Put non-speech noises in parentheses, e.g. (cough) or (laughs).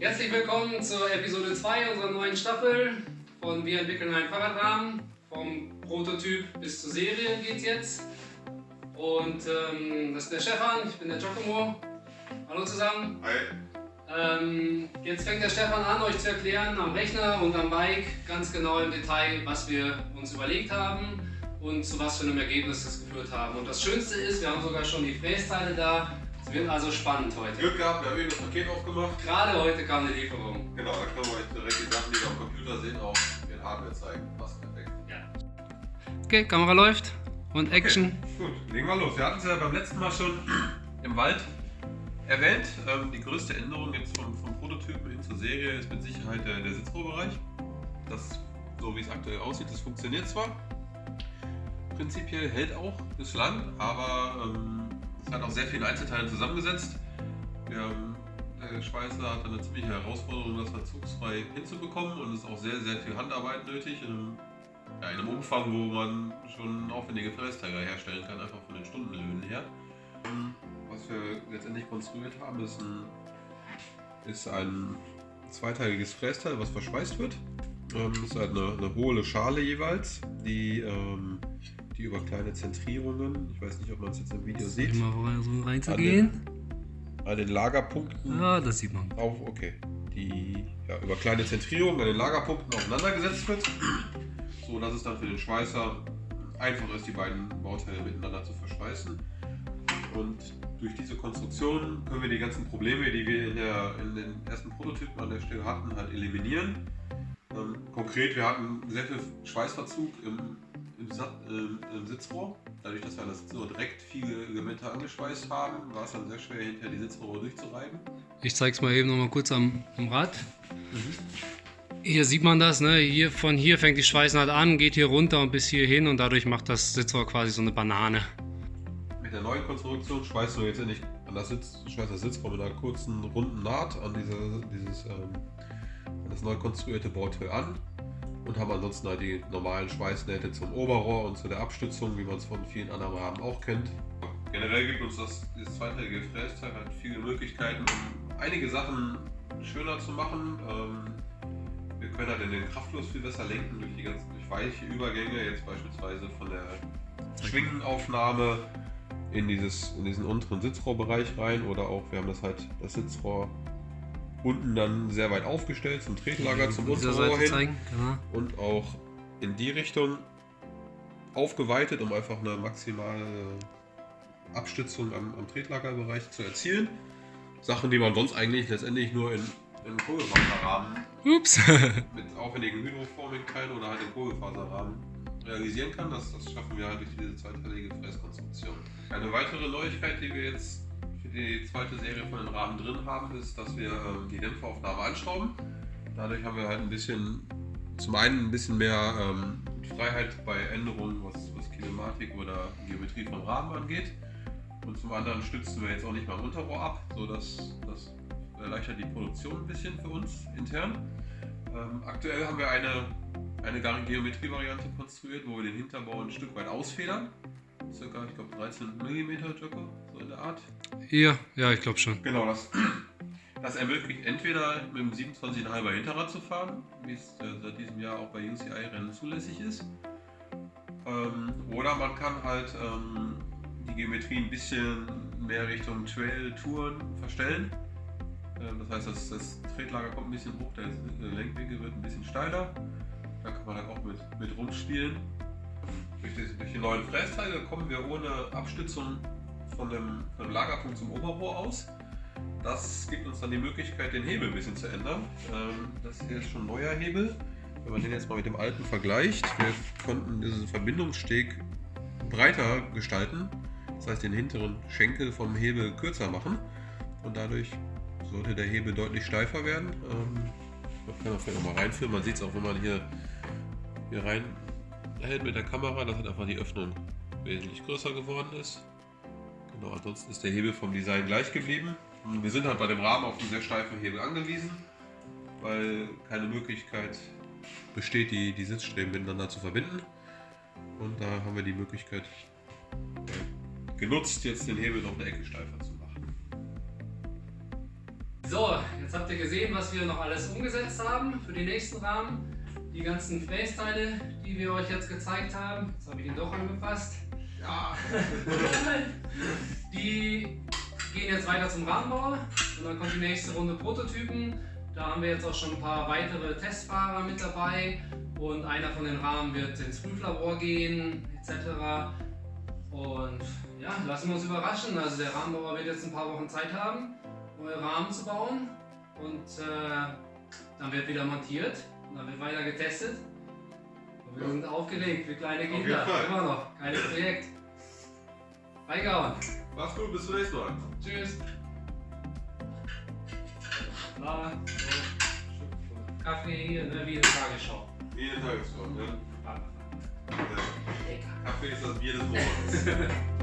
Herzlich willkommen zur Episode 2 unserer neuen Staffel von Wir entwickeln einen Fahrradrahmen. Vom Prototyp bis zur Serie geht's jetzt. Und ähm, das ist der Stefan, ich bin der Giacomo. Hallo zusammen. Hi. Ähm, jetzt fängt der Stefan an, euch zu erklären am Rechner und am Bike ganz genau im Detail, was wir uns überlegt haben und zu was für einem Ergebnis das geführt haben. Und das Schönste ist, wir haben sogar schon die Frästeile da. Es wird also spannend heute. Glück gehabt, wir haben eben das Paket aufgemacht. Gerade heute kam eine Lieferung. Genau, da können wir euch direkt die Sachen, die wir am Computer sehen, auch in Hardware zeigen. Passt perfekt. Okay, Kamera läuft und Action. Gut, legen wir los. Wir hatten es ja beim letzten Mal schon im Wald erwähnt. Ähm, die größte Änderung jetzt vom, vom Prototypen hin zur Serie ist mit Sicherheit der, der Sitzrohrbereich. Das, so wie es aktuell aussieht, das funktioniert zwar. Prinzipiell hält auch bislang, aber ähm, es hat auch sehr viele Einzelteile zusammengesetzt. Wir haben, der Schweißer hat eine ziemliche Herausforderung, das verzugsfrei hinzubekommen und es ist auch sehr, sehr viel Handarbeit nötig. In einem, ja, in einem Umfang, wo man schon aufwendige Frästräger herstellen kann, einfach von den Stundenlöhnen her. Was wir letztendlich konstruiert haben, ist ein, ist ein zweiteiliges Frästeil, was verschweißt wird. Ähm, ist halt eine, eine hohle Schale jeweils, die, ähm, die über kleine Zentrierungen, ich weiß nicht, ob man es jetzt im Video sieht, mal versuchen reinzugehen. an den Lagerpunkten Ja, das sieht man. auf, okay, die ja, über kleine Zentrierungen an den Lagerpunkten aufeinandergesetzt wird, so dass es dann für den Schweißer einfach ist, die beiden Bauteile miteinander zu verschweißen. Und durch diese Konstruktion können wir die ganzen Probleme, die wir in, der, in den ersten Prototypen an der Stelle hatten, halt eliminieren. Ähm, konkret, wir hatten sehr viel Schweißverzug im, im, äh, im Sitzrohr. Dadurch, dass wir an das Sitzrohr direkt viele Elemente angeschweißt haben, war es dann sehr schwer, hinterher die Sitzrohre durchzureiben. Ich zeig's mal eben noch mal kurz am, am Rad. Hier sieht man das, ne? Hier, von hier fängt die Schweißnaht an, geht hier runter und bis hier hin und dadurch macht das Sitzrohr quasi so eine Banane. Mit der neuen Konstruktion schweißen wir jetzt endlich an das, Sitz, schweißt das Sitzrohr mit einer kurzen runden Naht an diese, dieses ähm, das neu konstruierte Bauteil an und haben ansonsten halt die normalen Schweißnähte zum Oberrohr und zu der Abstützung, wie man es von vielen anderen Rahmen auch kennt. Generell gibt uns das, dieses zweiteilige Frästeil halt viele Möglichkeiten, um einige Sachen schöner zu machen. Ähm, wir können halt in den Kraftfluss viel besser lenken durch die ganzen durch weiche Übergänge, jetzt beispielsweise von der Schwingenaufnahme in, dieses, in diesen unteren Sitzrohrbereich rein oder auch, wir haben das halt, das Sitzrohr unten dann sehr weit aufgestellt zum Tretlager, zum Unterrohr hin zeigen. Genau. und auch in die Richtung aufgeweitet, um einfach eine maximale Abstützung am, am Tretlagerbereich zu erzielen. Sachen, die man sonst eigentlich letztendlich nur in, in Kohlefaserrahmen Ups. (laughs) mit aufwendigen Hydroforming-Teilen oder halt im Kohlefaserrahmen realisieren kann. Das, das schaffen wir halt durch diese zweiteilige Fräskonstruktion. Eine weitere Neuigkeit, die wir jetzt die zweite Serie von den Rahmen drin haben, ist, dass wir ähm, die Dämpferaufnahme anschrauben. Dadurch haben wir halt ein bisschen, zum einen ein bisschen mehr ähm, Freiheit bei Änderungen, was, was Kinematik oder Geometrie von Rahmen angeht. Und zum anderen stützen wir jetzt auch nicht mal Unterrohr ab, sodass das erleichtert die Produktion ein bisschen für uns intern. Ähm, aktuell haben wir eine, eine Geometrie-Variante konstruiert, wo wir den Hinterbau ein Stück weit ausfedern. Circa, ich glaube, 13 mm Jocko, so in der Art. Hier, ja, ich glaube schon. Genau, das, (clears throat) das ermöglicht entweder mit dem 27,5er Hinterrad zu fahren, wie es äh, seit diesem Jahr auch bei UCI-Rennen zulässig ist. Ähm, oder man kann halt ähm, die Geometrie ein bisschen mehr Richtung Trail-Touren verstellen. Ähm, das heißt, das, das Tretlager kommt ein bisschen hoch, der Lenkwinkel wird ein bisschen steiler. Da kann man halt auch mit, mit rumspielen. Durch die, durch die neuen Frästeile kommen wir ohne Abstützung von dem, von dem Lagerpunkt zum Oberrohr aus. Das gibt uns dann die Möglichkeit, den Hebel ein bisschen zu ändern. Ähm, das hier ist schon ein neuer Hebel. Wenn man den jetzt mal mit dem alten vergleicht, wir konnten diesen Verbindungssteg breiter gestalten. Das heißt, den hinteren Schenkel vom Hebel kürzer machen. Und dadurch sollte der Hebel deutlich steifer werden. Ähm, man kann auch vielleicht nochmal reinführen. Man sieht es auch, wenn man hier, hier rein hält mit der Kamera, dass halt einfach die Öffnung wesentlich größer geworden ist. Genau, ansonsten ist der Hebel vom Design gleich geblieben. Wir sind halt bei dem Rahmen auf einen sehr steifen Hebel angewiesen, weil keine Möglichkeit besteht, die, die Sitzstreben miteinander zu verbinden. Und da haben wir die Möglichkeit äh, genutzt, jetzt den Hebel noch eine Ecke steifer zu machen. So, jetzt habt ihr gesehen, was wir noch alles umgesetzt haben für den nächsten Rahmen. Die ganzen Frästeile, die wir euch jetzt gezeigt haben. Jetzt habe ich ihn doch angepasst. Ja. (laughs) Die gehen jetzt weiter zum Rahmenbauer und dann kommt die nächste Runde Prototypen. Da haben wir jetzt auch schon ein paar weitere Testfahrer mit dabei und einer von den Rahmen wird ins Prüflabor gehen etc. Und ja, lassen wir uns überraschen. Also der Rahmenbauer wird jetzt ein paar Wochen Zeit haben, neue Rahmen zu bauen und äh, dann wird wieder montiert und dann wird weiter getestet. Und wir Ja. sind aufgeregt wie kleine Kinder, immer noch. Geiles Projekt. Reingehauen. Mach's gut, bis zum nächsten Mal. Tschüss. Na, so. Kaffee hier, ne, wie in der Tagesschau. Jeden Tagesform, ja. Ah, ja. Lecker. Kaffee ist das Bier des Monats. (laughs)